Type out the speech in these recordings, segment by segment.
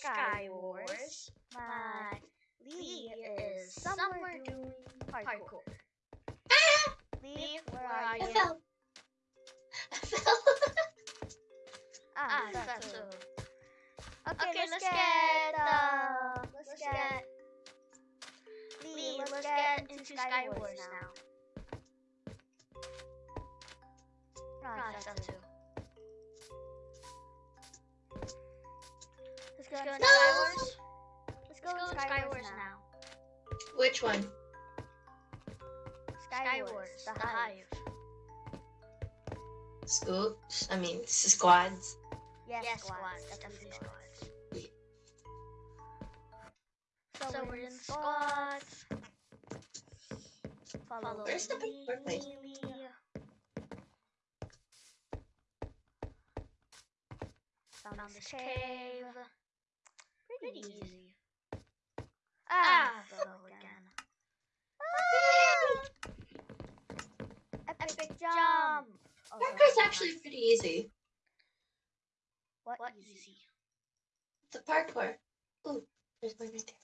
Sky Wars. My Lee is somewhere doing parkour. Lee, where are I you? fell. I fell. Ah, Ah, that's that's so. so. Okay, Okay, let's, let's get, get, uh, uh, let's, let's get, get Lee, Lee, let's, let's get, get into into Sky Sky Wars Wars now. Ah, Ah, that's that's so. Let's go Let's go Sky now. Wars. Let's go Let's go Sky, Sky Wars, Wars now. Which one? Sky, Sky Wars, Wars, the the Hive. Scoops. I mean, squads. Yes, Yes, squads, squads, definitely squads. So, So, we're in squads. Follow, Where's the Lee, big? Lee. Found, Found this this cave. cave. Pretty Pretty easy. Ah, Ah, fell fell again. again. Epic jump. Oh, Parkour's no, actually pretty easy. what, what easy? The parkour. Ooh, there's one right there.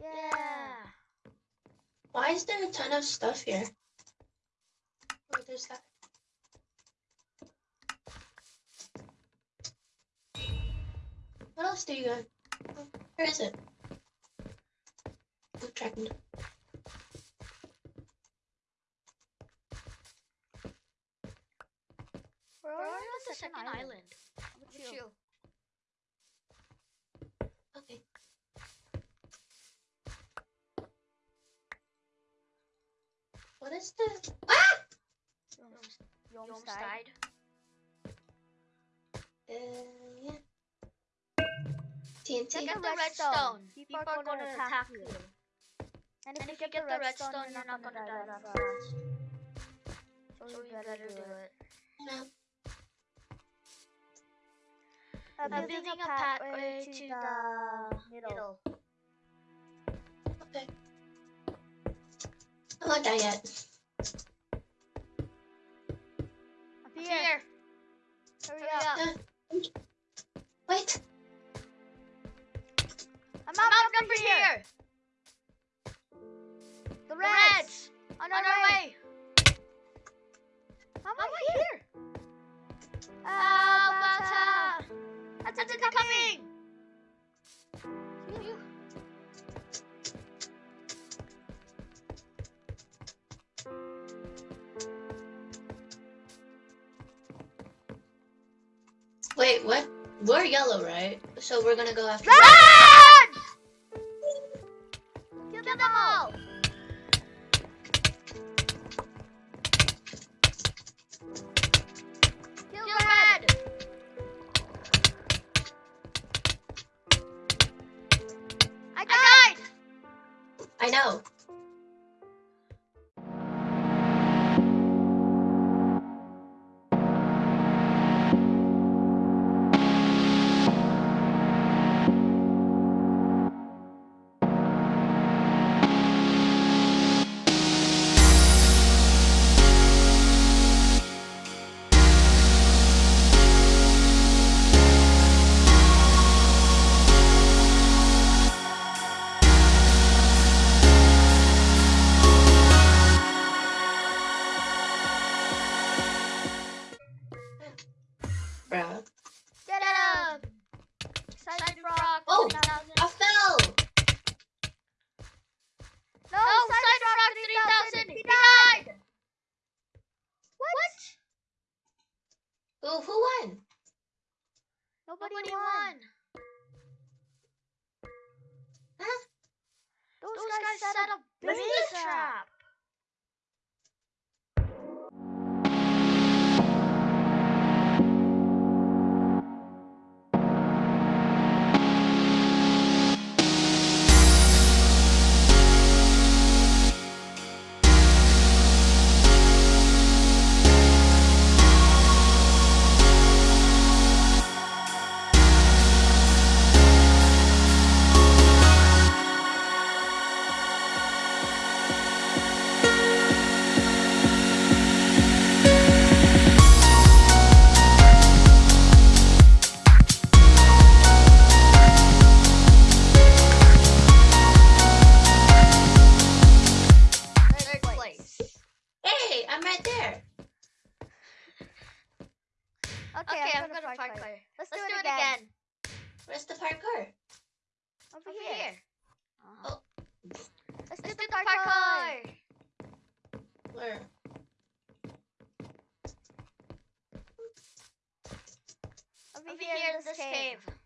Yeah. Why is there a ton of stuff here? Oh, there's that. What else do you got? Oh, where is it? Oh, tracking. We're We're already already on the second island. How about Look is this? Ah! You almost, you almost almost died. Uh, yeah. TNT. Get Get the redstone. People are gonna attack you. And if And you if you get the redstone, you're not gonna die that fast. So So you better do it. No. I'm I'm building a pathway to to the middle. Middle. Okay. I'm not die yet. 还有一 Wait, what? We're yellow, right? So we're gonna go after. Run! Kill them all. Kill red. I I died. I know. Get up. Side rock. Oh, 3000. I fell. No, Oh, side, rock rock 3000. 3000. He died. What? Ooh, who won? Nobody, Nobody won. won. Huh? Those, Those guys, guys set a big big trap. I'm right there. Okay, okay I'm, I'm gonna, parkour. parkour. Let's, Let's do, it, do it again. again. Where's the parkour? Over, Over here. here. Oh. Let's, Let's do, do, the parkour. parkour. Where? Over, Over here, here in this, this cave. cave.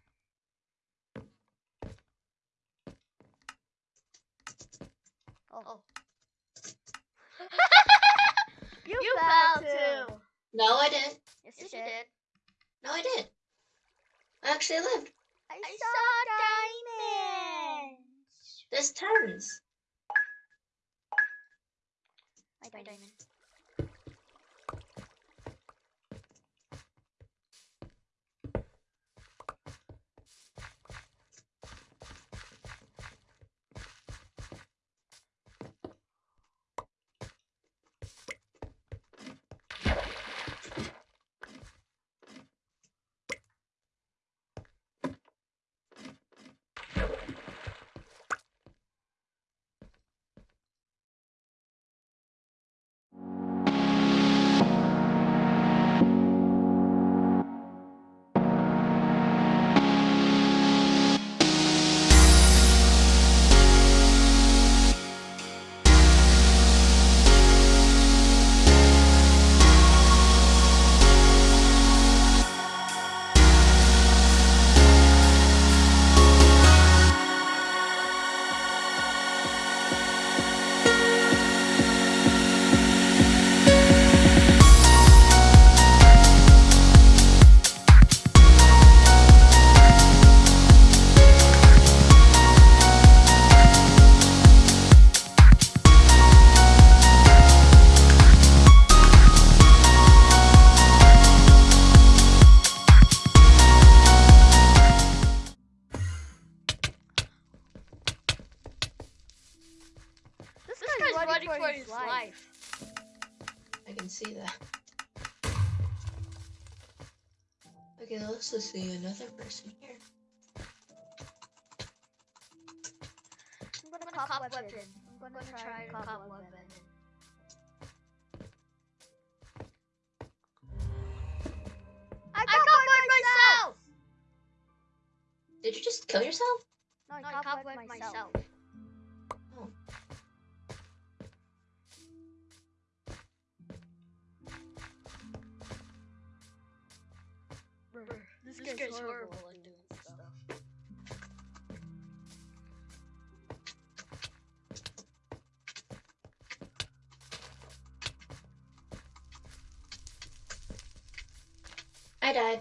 No, I didn't. Yes, you did. No, I did. I actually lived. I, saw diamonds. There's tons. My diamond. Okay, let's just see another person here. I'm gonna, cop, weapon. I'm gonna, try to cop weapon. I covered myself! Did you just kill yourself? No, I covered myself. Oh. This, This guy's, guy's horrible. horrible at doing stuff. I died.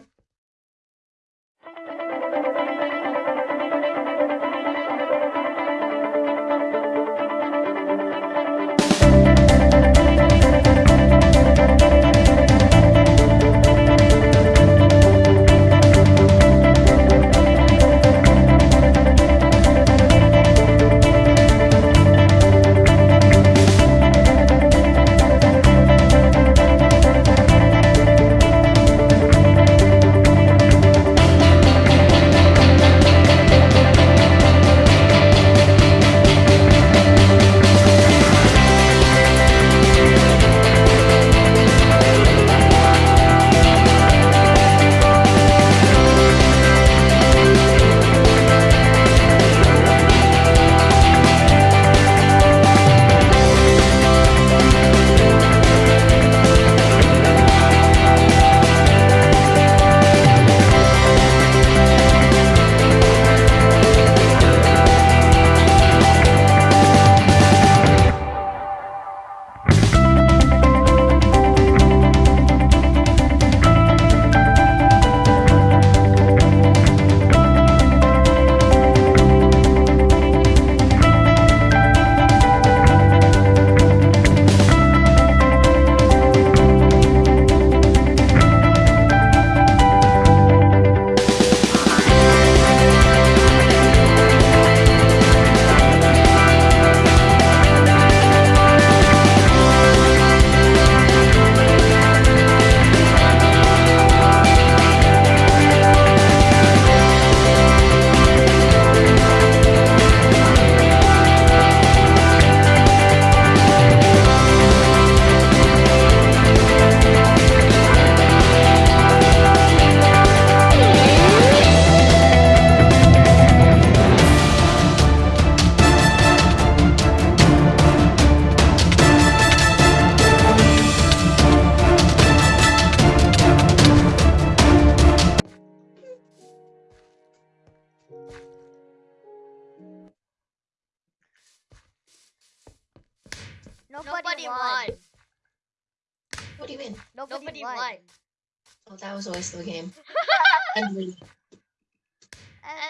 Nobody, won. What do you mean? Nobody, Nobody won. won. Oh, that was a waste of the game. and we.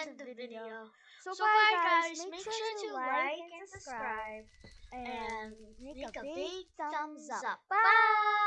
End the video. So, So bye bye, guys. Make sure to like and subscribe and make a big thumbs up. Bye.